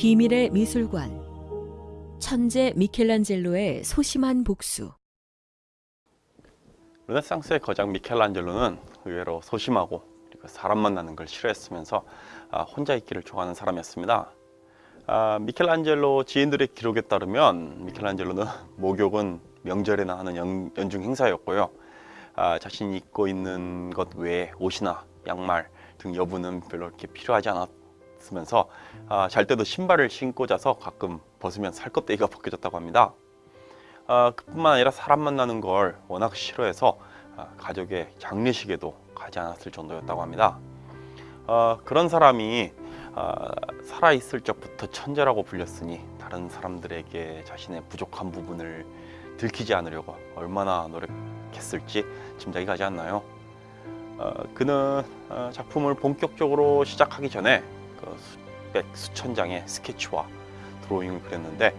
비밀의 미술관 천재 미켈란젤로의 소심한 복수 르네상스의 거장 미켈란젤로는 의외로 소심하고 그리고 사람 만나는 걸 싫어했으면서 아, 혼자 있기를 좋아하는 사람이었습니다. 아, 미켈란젤로 지인들의 기록에 따르면 미켈란젤로는 목욕은 명절에나 하는 연, 연중 행사였고요. 아, 자신이 입고 있는 것 외에 옷이나 양말 등 여부는 별로 이렇게 필요하지 않았 으면서 아, 잘 때도 신발을 신고 자서 가끔 벗으면 살껍데기가 벗겨졌다고 합니다. 아, 그뿐만 아니라 사람 만나는 걸 워낙 싫어해서 아, 가족의 장례식에도 가지 않았을 정도였다고 합니다. 아, 그런 사람이 아, 살아있을 적부터 천재라고 불렸으니 다른 사람들에게 자신의 부족한 부분을 들키지 않으려고 얼마나 노력했을지 짐작이 가지 않나요? 어, 그는 어, 작품을 본격적으로 시작하기 전에 그 수백 수천 장의 스케치와 드로잉을 그렸는데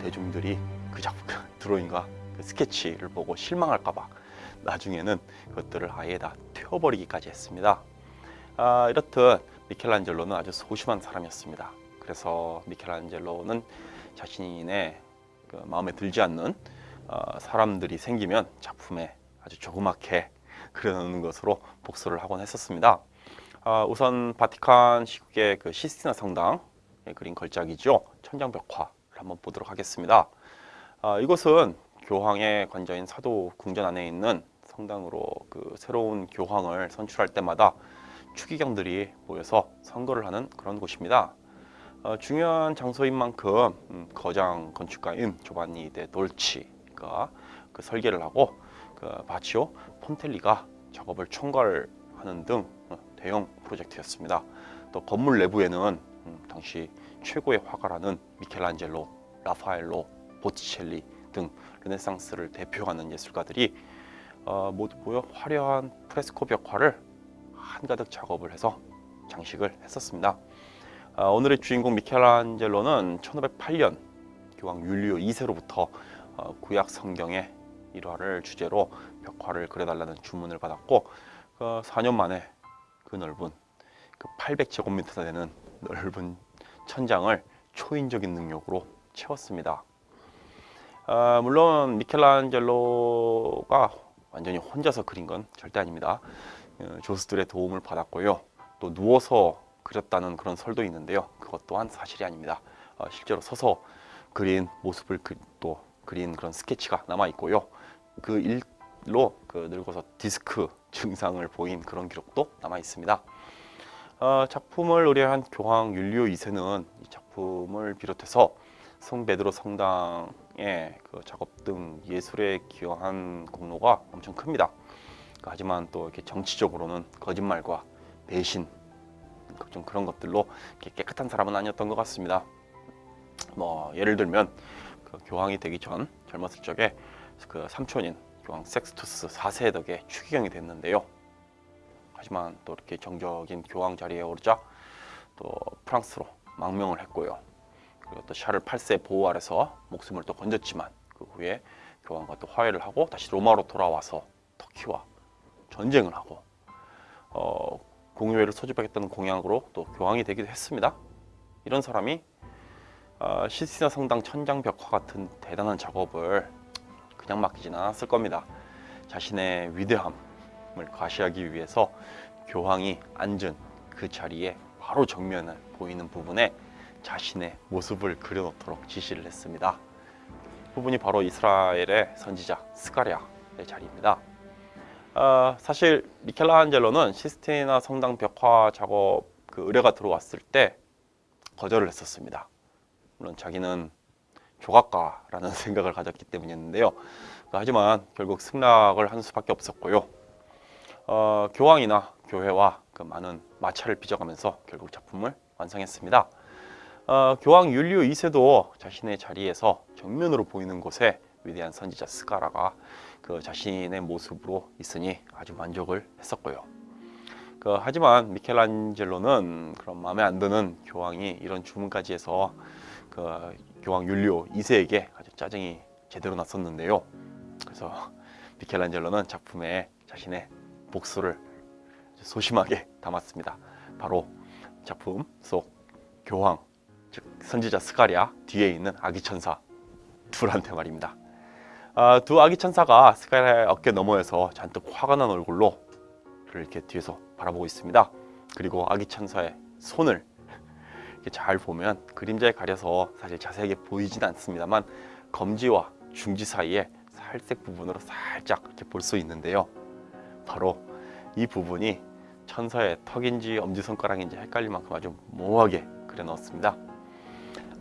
대중들이 그 작품 드로잉과 그 스케치를 보고 실망할까 봐 나중에는 그것들을 아예 다 태워버리기까지 했습니다. 아, 이렇듯 미켈란젤로는 아주 소심한 사람이었습니다. 그래서 미켈란젤로는 자신의 그 마음에 들지 않는 어, 사람들이 생기면 작품에 아주 조그맣게 그려놓는 것으로 복수를 하곤 했었습니다. 아, 우선 바티칸 시국의 그 시스티나 성당에 그린 걸작이죠. 천장 벽화를 한번 보도록 하겠습니다. 아, 이곳은 교황의 관저인 사도 궁전 안에 있는 성당으로 그 새로운 교황을 선출할 때마다 추기경들이 모여서 선거를 하는 그런 곳입니다. 어, 중요한 장소인 만큼 음, 거장 건축가인 조반니 데 돌치가 그 설계를 하고 그 바치오 폰텔리가 작업을 총괄하는 등 어, 대형 프로젝트였습니다. 또 건물 내부에는 음, 당시 최고의 화가라는 미켈란젤로, 라파엘로, 보티첼리 등 르네상스를 대표하는 예술가들이 어, 모두 모여 화려한 프레스코 벽화를 한가득 작업을 해서 장식을 했었습니다. 아, 오늘의 주인공 미켈란젤로는 1508년 교황 율리오 2세로부터 어, 구약 성경의 일화를 주제로 벽화를 그려달라는 주문을 받았고 그 4년 만에 그 넓은 그 800제곱미터 되는 넓은 천장을 초인적인 능력으로 채웠습니다. 아, 물론 미켈란젤로가 완전히 혼자서 그린 건 절대 아닙니다. 어, 조수들의 도움을 받았고요. 또 누워서 그렸다는 그런 설도 있는데요. 그것 또한 사실이 아닙니다. 어, 실제로 서서 그린 모습을 그, 또 그린 그런 스케치가 남아 있고요. 그 일 로 그 늙어서 디스크 증상을 보인 그런 기록도 남아 있습니다. 어, 작품을 의뢰한 교황 율리오 2세는 이 작품을 비롯해서 성 베드로 성당의 그 작업 등 예술에 기여한 공로가 엄청 큽니다. 하지만 또 이렇게 정치적으로는 거짓말과 배신 좀 그런 것들로 깨끗한 사람은 아니었던 것 같습니다. 뭐 예를 들면 그 교황이 되기 전 젊었을 적에 그 삼촌인 교황 섹스투스 4세 덕에 추기경이 됐는데요. 하지만 또 이렇게 정적인 교황 자리에 오르자 또 프랑스로 망명을 했고요. 그리고 또 샤를 8세 보호 아래서 목숨을 또 건졌지만 그 후에 교황과 또 화해를 하고 다시 로마로 돌아와서 터키와 전쟁을 하고 어, 공유회를 소집하겠다는 공약으로 또 교황이 되기도 했습니다. 이런 사람이 어, 시스티나 성당 천장 벽화 같은 대단한 작업을 그냥 맡기지는 않았을 겁니다. 자신의 위대함을 과시하기 위해서 교황이 앉은 그 자리에 바로 정면을 보이는 부분에 자신의 모습을 그려놓도록 지시를 했습니다. 부분이 바로 이스라엘의 선지자 스가랴의 자리입니다. 어, 사실 미켈란젤로는 시스티나 성당 벽화 작업 그 의뢰가 들어왔을 때 거절을 했었습니다. 물론 자기는 조각가라는 생각을 가졌기 때문이었는데요. 하지만 결국 승낙을 한 수밖에 없었고요. 어, 교황이나 교회와 그 많은 마찰을 빚어가면서 결국 작품을 완성했습니다. 어, 교황 율리오 2세도 자신의 자리에서 정면으로 보이는 곳에 위대한 선지자 스가라가 그 자신의 모습으로 있으니 아주 만족을 했었고요. 그, 하지만 미켈란젤로는 그런 마음에 안 드는 교황이 이런 주문까지 해서 그 교황 율리오 2세에게 아주 짜증이 제대로 났었는데요. 그래서 미켈란젤로는 작품에 자신의 복수를 소심하게 담았습니다. 바로 작품 속 교황, 즉 선지자 스가랴 뒤에 있는 아기 천사 둘한테 말입니다. 아, 두 아기 천사가 스가랴의 어깨 너머에서 잔뜩 화가 난 얼굴로 이렇게 뒤에서 바라보고 있습니다. 그리고 아기 천사의 손을 이렇게 잘 보면 그림자에 가려서 사실 자세하게 보이진 않습니다만 검지와 중지 사이에 살색 부분으로 살짝 이렇게 볼 수 있는데요. 바로 이 부분이 천사의 턱인지 엄지손가락인지 헷갈릴 만큼 아주 모호하게 그려 넣었습니다.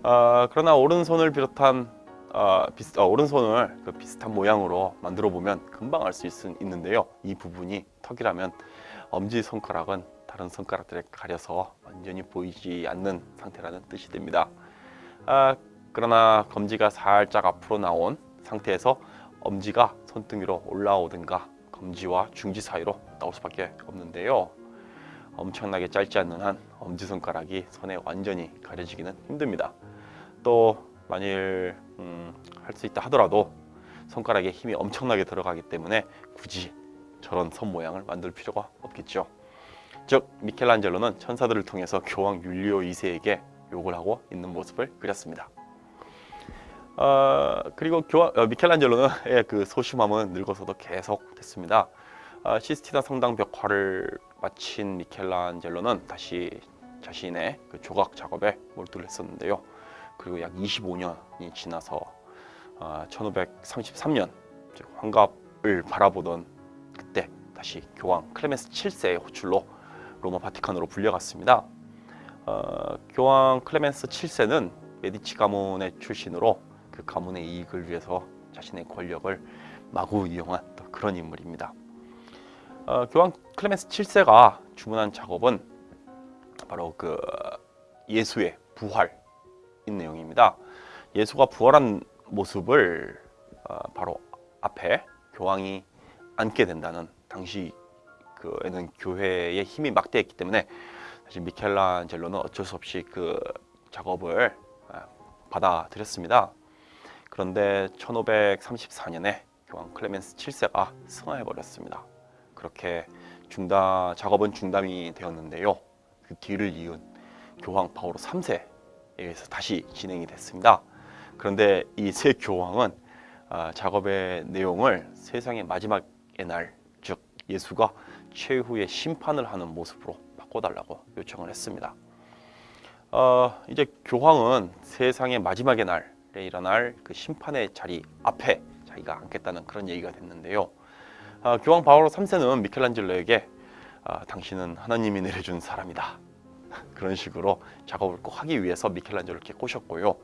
아, 그러나 오른손을 비롯한 아, 비슷, 어, 오른손을 그 비슷한 모양으로 만들어 보면 금방 알 수 있는데요. 이 부분이 턱이라면 엄지 손가락은 다른 손가락들에 가려서 완전히 보이지 않는 상태라는 뜻이 됩니다. 아, 그러나 검지가 살짝 앞으로 나온 상태에서 엄지가 손등 위로 올라오든가 검지와 중지 사이로 나올 수밖에 없는데요. 엄청나게 짧지 않는 한 엄지 손가락이 손에 완전히 가려지기는 힘듭니다. 또 만일 음, 할 수 있다 하더라도 손가락에 힘이 엄청나게 들어가기 때문에 굳이 저런 손 모양을 만들 필요가 없겠죠. 즉 미켈란젤로는 천사들을 통해서 교황 율리오 2세에게 욕을 하고 있는 모습을 그렸습니다. 어, 그리고 교황, 어, 미켈란젤로의 그 소심함은 늙어서도 계속 됐습니다. 어, 시스티나 성당 벽화를 마친 미켈란젤로는 다시 자신의 그 조각 작업에 몰두를 했었는데요. 그리고 약 25년이 지나서 어, 1533년 즉 환갑을 바라보던 그때 다시 교황 클레멘스 7세의 호출로 로마 바티칸으로 불려갔습니다. 어, 교황 클레멘스 7세는 메디치 가문의 출신으로 그 가문의 이익을 위해서 자신의 권력을 마구 이용한 또 그런 인물입니다. 어, 교황 클레멘스 7세가 주문한 작업은 바로 그 예수의 부활인 내용입니다. 예수가 부활한 모습을 어, 바로 앞에 교황이 앉게 된다는 당시 그에는 교회의 힘이 막대했기 때문에 사실 미켈란젤로는 어쩔 수 없이 그 작업을 아, 받아들였습니다. 그런데 1534년에 교황 클레멘스 7세가 승하해 버렸습니다. 그렇게 중단 작업은 중단이 되었는데요. 그 뒤를 이은 교황 바오로 3세에 의해서 다시 진행이 됐습니다. 그런데 이새 교황은 아, 작업의 내용을 세상의 마지막의 날, 즉 예수가 최후의 심판을 하는 모습으로 바꿔달라고 요청을 했습니다. 어, 이제 교황은 세상의 마지막의 날에 일어날 그 심판의 자리 앞에 자기가 앉겠다는 그런 얘기가 됐는데요. 어, 교황 바오로 3세는 미켈란젤로에게 아, 당신은 하나님이 내려준 사람이다. 그런 식으로 작업을 꼭 하기 위해서 미켈란젤로를 이렇게 꼬셨고요.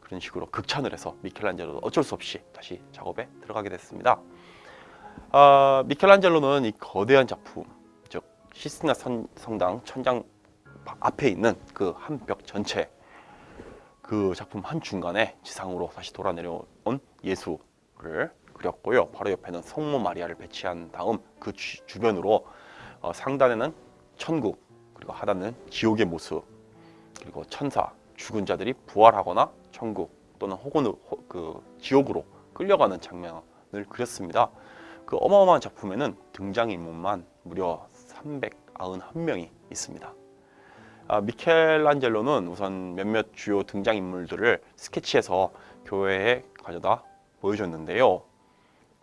그런 식으로 극찬을 해서 미켈란젤로도 어쩔 수 없이 다시 작업에 들어가게 됐습니다. 아, 미켈란젤로는 이 거대한 작품, 즉 시스티나 선- 성당 천장 앞에 있는 그 한 벽 전체 그 작품 한 중간에 지상으로 다시 돌아 내려온 예수를 그렸고요. 바로 옆에는 성모 마리아를 배치한 다음 그 주, 주변으로 어, 상단에는 천국 그리고 하단은 지옥의 모습 그리고 천사 죽은 자들이 부활하거나 천국 또는 혹은 호- 그 지옥으로 끌려가는 장면을 그렸습니다. 그 어마어마한 작품에는 등장인물만 무려 391명이 있습니다. 아, 미켈란젤로는 우선 몇몇 주요 등장인물들을 스케치해서 교회에 가져다 보여줬는데요.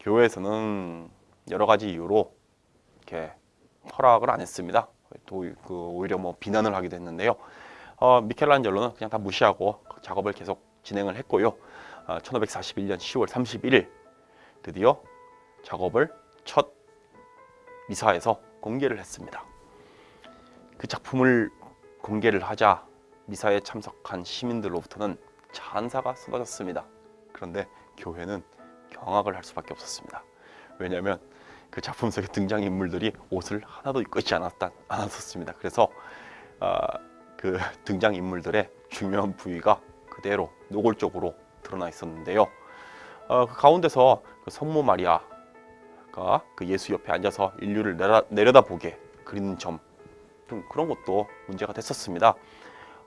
교회에서는 여러 가지 이유로 이렇게 허락을 안 했습니다. 또그 오히려 뭐 비난을 하기도 했는데요. 어, 미켈란젤로는 그냥 다 무시하고 작업을 계속 진행을 했고요. 아, 1541년 10월 31일 드디어 작업을 첫 미사에서 공개를 했습니다. 그 작품을 공개를 하자 미사에 참석한 시민들로부터는 찬사가 쏟아졌습니다. 그런데 교회는 경악을 할 수밖에 없었습니다. 왜냐하면 그 작품 속의 등장 인물들이 옷을 하나도 입고 있지 않았다 않았었습니다. 그래서 아, 그 등장 인물들의 중요한 부위가 그대로 노골적으로 드러나 있었는데요. 어, 그 가운데서 그 성모 마리아 가그 예수 옆에 앉아서 인류를 내려, 내려다 보게 그리는 점 등 그런 것도 문제가 됐었습니다.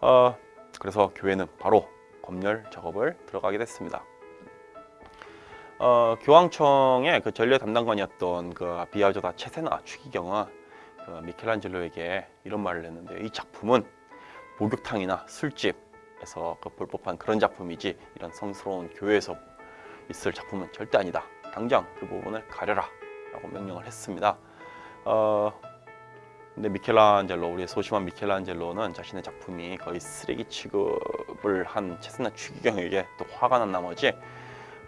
어, 그래서 교회는 바로 검열 작업을 들어가게 됐습니다. 어, 교황청의 그 전례 담당관이었던 그 비아조다 체세나 추기경은 그 미켈란젤로에게 이런 말을 했는데 이 작품은 목욕탕이나 술집 에서 그 볼 법한 그런 작품이지 이런 성스러운 교회에서 있을 작품은 절대 아니다. 당장 그 부분을 가려라 라고 명령을 했습니다. 어, 근데 미켈란젤로 우리의 소심한 미켈란젤로는 자신의 작품이 거의 쓰레기 취급을 한 체스나 추기경에게 또 화가 난 나머지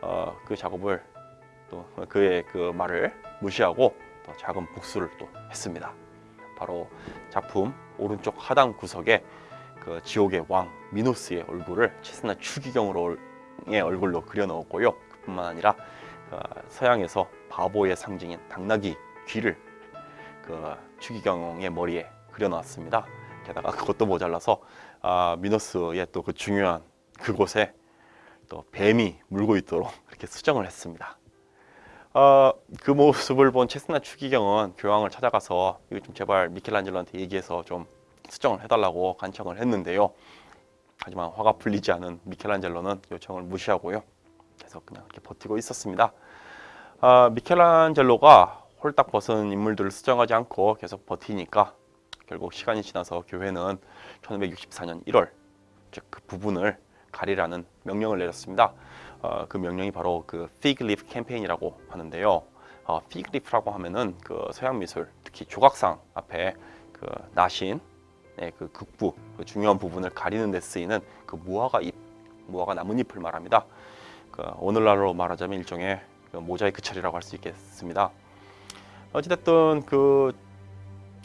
어, 그 작업을 또 그의 그 말을 무시하고 또 작은 복수를 또 했습니다. 바로 작품 오른쪽 하단 구석에 그 지옥의 왕 미노스의 얼굴을 체스나 추기경으로의 얼굴로 그려 넣었고요. 그뿐만 아니라 어, 서양에서 바보의 상징인 당나귀 귀를 그 추기경의 머리에 그려 넣었습니다. 게다가 그것도 모자라서 아, 미노스의 또 그 중요한 그곳에 또 뱀이 물고 있도록 이렇게 수정을 했습니다. 어, 그 모습을 본 체스나 추기경은 교황을 찾아가서 이거 좀 제발 미켈란젤로한테 얘기해서 좀 수정을 해달라고 간청을 했는데요. 하지만 화가 풀리지 않은 미켈란젤로는 요청을 무시하고요. 계속 그냥 이렇게 버티고 있었습니다. 아, 미켈란젤로가 홀딱 벗은 인물들을 수정하지 않고 계속 버티니까 결국 시간이 지나서 교회는 1564년 1월 즉 그 부분을 가리라는 명령을 내렸습니다. 어, 그 명령이 바로 그 leaf 캠페인이라고 하는데요. 어, leaf라고 하면은 그 서양 미술 특히 조각상 앞에 그 나신 네, 그 극부 그 중요한 부분을 가리는 데 쓰이는 그 무화과 잎, 무화과 나뭇잎을 말합니다. 그 오늘날로 말하자면 일종의 그 모자이크 처리라고 할 수 있겠습니다. 어찌됐든 그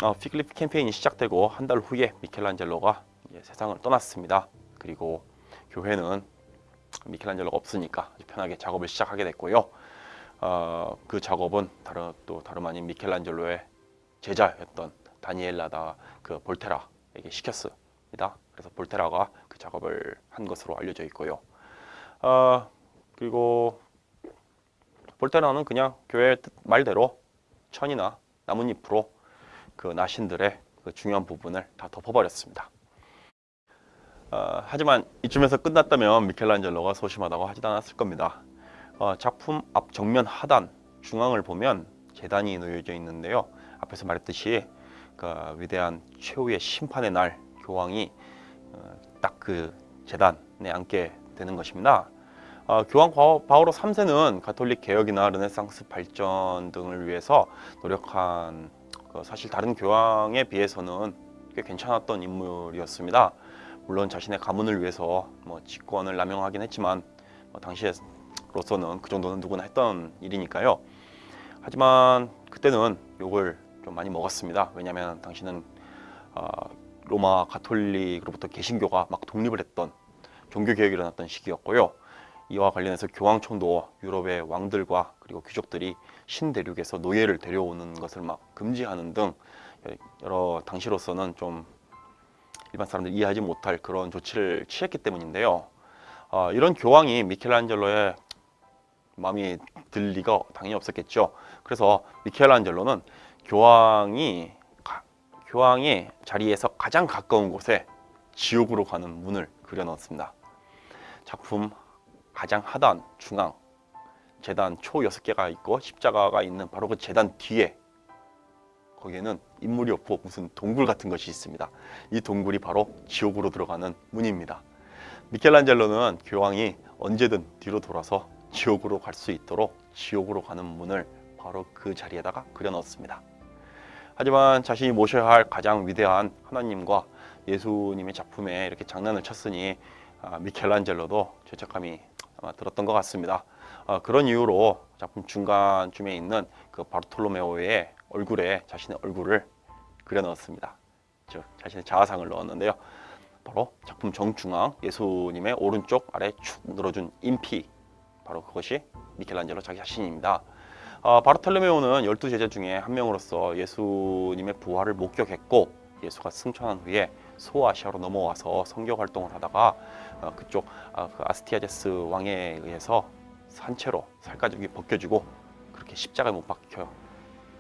어, fig leaf 캠페인이 시작되고 한 달 후에 미켈란젤로가 세상을 떠났습니다. 그리고 교회는 미켈란젤로가 없으니까 편하게 작업을 시작하게 됐고요. 어, 그 작업은 다른 또 다름 아닌 미켈란젤로의 제자였던 다니엘라다 그 볼테라에게 시켰습니다. 그래서 볼테라가 그 작업을 한 것으로 알려져 있고요. 어, 그리고 볼테라는 그냥 교회 뜻 말대로 천이나 나뭇잎으로 그 나신들의 그 중요한 부분을 다 덮어버렸습니다. 어, 하지만 이쯤에서 끝났다면 미켈란젤로가 소심하다고 하지도 않았을 겁니다. 어, 작품 앞 정면 하단 중앙을 보면 재단이 놓여져 있는데요. 앞에서 말했듯이 그 위대한 최후의 심판의 날 교황이 어, 딱그 재단에 앉게 되는 것입니다. 어, 교황 바오- 바오로 3세는 가톨릭 개혁이나 르네상스 발전 등을 위해서 노력한 그 사실 다른 교황에 비해서는 꽤 괜찮았던 인물이었습니다. 물론 자신의 가문을 위해서 뭐 직권을 남용하긴 했지만 뭐 당시로서는 그 정도는 누구나 했던 일이니까요. 하지만 그때는 욕을 좀 많이 먹었습니다. 왜냐하면 당신은 어, 로마 가톨릭으로부터 개신교가 막 독립을 했던 종교 개혁이 일어났던 시기였고요. 이와 관련해서 교황청도 유럽의 왕들과 그리고 귀족들이 신대륙에서 노예를 데려오는 것을 막 금지하는 등 여러 당시로서는 좀 일반 사람들이 이해하지 못할 그런 조치를 취했기 때문인데요. 어, 이런 교황이 미켈란젤로의 마음이 들 리가 당연히 없었겠죠. 그래서 미켈란젤로는 교황이 가- 교황의 자리에서 가장 가까운 곳에 지옥으로 가는 문을 그려 넣었습니다. 작품 가장 하단 중앙 재단 초 여섯 개가 있고 십자가가 있는 바로 그 재단 뒤에 거기에는 인물이 없고 무슨 동굴 같은 것이 있습니다. 이 동굴이 바로 지옥으로 들어가는 문입니다. 미켈란젤로는 교황이 언제든 뒤로 돌아서 지옥으로 갈 수 있도록 지옥으로 가는 문을 바로 그 자리에다가 그려 넣었습니다. 하지만 자신이 모셔야 할 가장 위대한 하나님과 예수님의 작품에 이렇게 장난을 쳤으니 아, 미켈란젤로도 죄책감이 들었던 것 같습니다. 아, 그런 이유로 작품 중간쯤에 있는 그 바르톨로메오의 얼굴에 자신의 얼굴을 그려 넣었습니다. 즉 자신의 자아상을 넣었는데요. 바로 작품 정중앙 예수님의 오른쪽 아래 축 늘어준 인피 바로 그것이 미켈란젤로 자기 자신입니다. 아, 바르톨로메오는 열두 제자 중에 한 명으로서 예수님의 부활을 목격했고 예수가 승천한 후에 소아시아로 넘어와서 선교 활동을 하다가 어, 그쪽 아, 그 아스티아제스 왕에 의해서 산채로 살가죽이 벗겨지고 그렇게 십자가에 못 박혀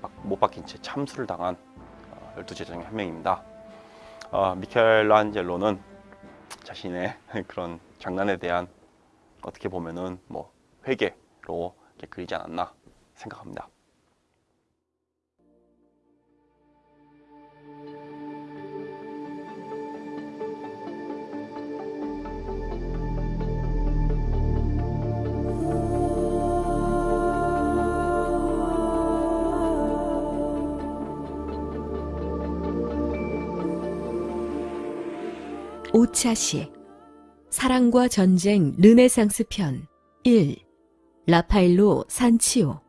막- 못 박힌 채 참수를 당한 어, 열두 제자 중에 한 명입니다. 어, 미켈란젤로는 자신의 그런 장난에 대한 어떻게 보면은 뭐 회개로 그리지 않았나 생각합니다. 오차시 사랑과 전쟁 르네상스 편 1. 라파엘로 산치오